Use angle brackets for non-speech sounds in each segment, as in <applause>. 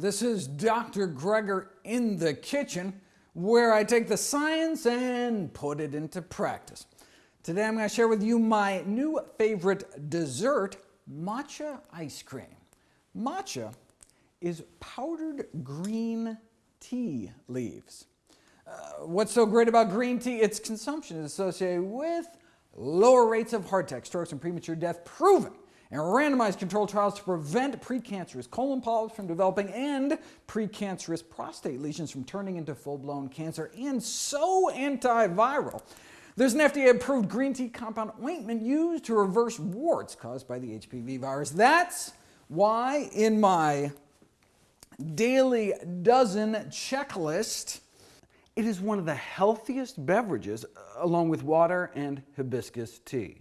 This is Dr. Greger in the kitchen, where I take the science and put it into practice. Today I'm going to share with you my new favorite dessert, matcha ice cream. Matcha is powdered green tea leaves. Uh, what's so great about green tea? Its consumption is associated with lower rates of heart attack, strokes, and premature death, proven and randomized controlled trials to prevent precancerous colon polyps from developing and precancerous prostate lesions from turning into full-blown cancer, and so antiviral. There's an FDA-approved green tea compound ointment used to reverse warts caused by the HPV virus. That's why in my daily dozen checklist, it is one of the healthiest beverages along with water and hibiscus tea.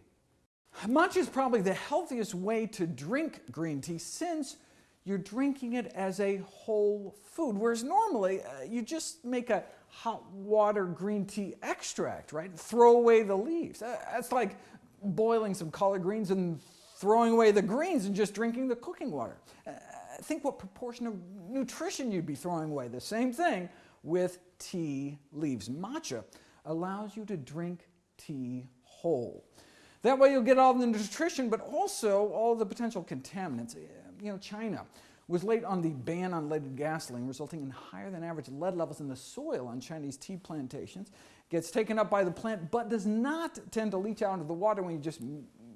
Matcha is probably the healthiest way to drink green tea since you're drinking it as a whole food, whereas normally uh, you just make a hot water green tea extract, right? Throw away the leaves. Uh, that's like boiling some collard greens and throwing away the greens and just drinking the cooking water. Uh, think what proportion of nutrition you'd be throwing away. The same thing with tea leaves. Matcha allows you to drink tea whole. That way you'll get all the nutrition, but also all the potential contaminants. You know, China was late on the ban on leaded gasoline, resulting in higher than average lead levels in the soil on Chinese tea plantations. Gets taken up by the plant, but does not tend to leach out into the water when you just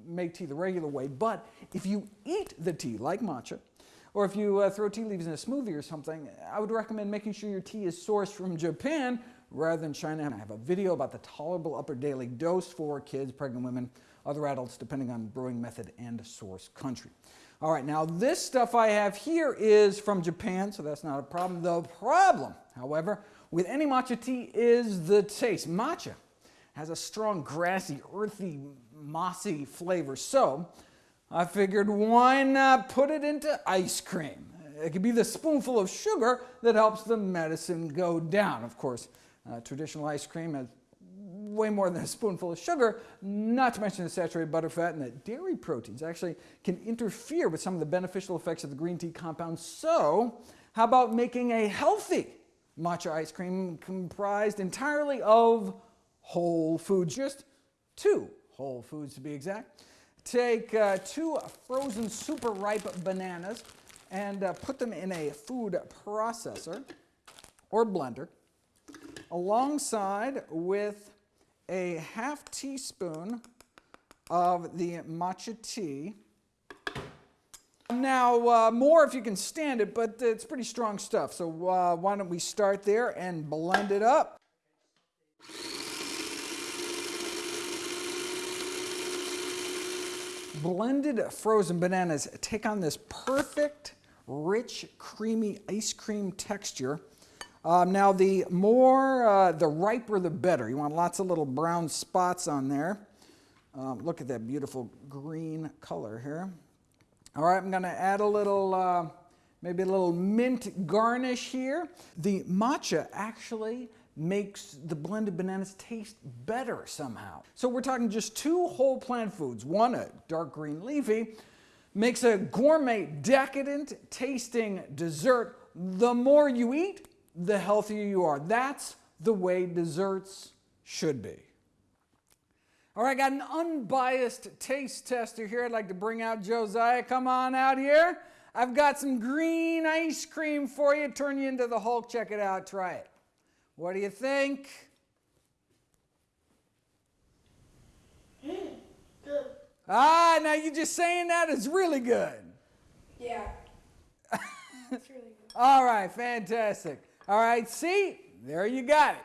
make tea the regular way. But if you eat the tea, like matcha, or if you uh, throw tea leaves in a smoothie or something, I would recommend making sure your tea is sourced from Japan rather than China. I have a video about the tolerable upper daily dose for kids, pregnant women, other adults, depending on brewing method and source country. All right, now this stuff I have here is from Japan, so that's not a problem. The problem, however, with any matcha tea is the taste. Matcha has a strong, grassy, earthy, mossy flavor, so I figured why not put it into ice cream? It could be the spoonful of sugar that helps the medicine go down. Of course, uh, traditional ice cream has way more than a spoonful of sugar, not to mention the saturated butterfat and the dairy proteins actually can interfere with some of the beneficial effects of the green tea compound. So how about making a healthy matcha ice cream comprised entirely of whole foods, just two whole foods to be exact. Take uh, two frozen super ripe bananas and uh, put them in a food processor or blender alongside with a half teaspoon of the matcha tea. Now, uh, more if you can stand it, but it's pretty strong stuff. So uh, why don't we start there and blend it up. Blended frozen bananas take on this perfect, rich, creamy ice cream texture um, now the more, uh, the riper the better. You want lots of little brown spots on there. Um, look at that beautiful green color here. All right, I'm going to add a little, uh, maybe a little mint garnish here. The matcha actually makes the blended bananas taste better somehow. So we're talking just two whole plant foods. One, a dark green leafy, makes a gourmet, decadent tasting dessert. The more you eat, the healthier you are. That's the way desserts should be. All right, I got an unbiased taste tester here. I'd like to bring out Josiah. Come on out here. I've got some green ice cream for you. Turn you into the Hulk. Check it out. Try it. What do you think? good. Ah, now you're just saying that is really good. Yeah. <laughs> it's really good. All right, fantastic. All right, see, there you got it.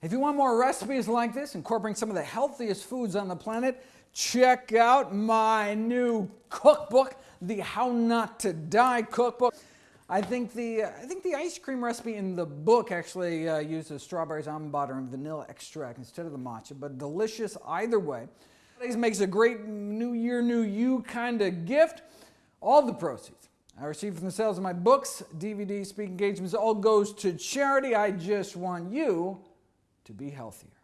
If you want more recipes like this, incorporating some of the healthiest foods on the planet, check out my new cookbook, the How Not to Die cookbook. I think the I think the ice cream recipe in the book actually uh, uses strawberries, almond butter, and vanilla extract instead of the matcha, but delicious either way. This makes a great New Year, New You kind of gift. All the proceeds I receive from the sales of my books, DVDs, speaking engagements, all goes to charity. I just want you to be healthier.